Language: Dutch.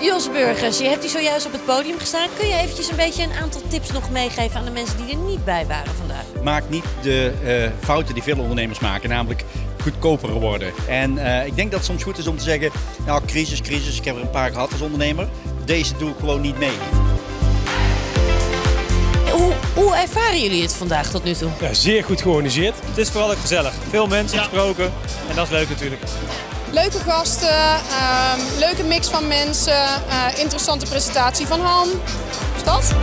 Jos Burgers, je hebt hier zojuist op het podium gestaan. Kun je eventjes een beetje een aantal tips nog meegeven aan de mensen die er niet bij waren vandaag? Maak niet de eh, fouten die veel ondernemers maken, namelijk goedkoper worden. En eh, ik denk dat het soms goed is om te zeggen, nou crisis, crisis, ik heb er een paar gehad als ondernemer. Deze doe ik gewoon niet mee. Hoe, hoe ervaren jullie het vandaag tot nu toe? Ja, zeer goed georganiseerd. Het is vooral ook gezellig. Veel mensen gesproken en dat is leuk natuurlijk. Leuke gasten, ehm, leuke mix van mensen, eh, interessante presentatie van Han. Is dat?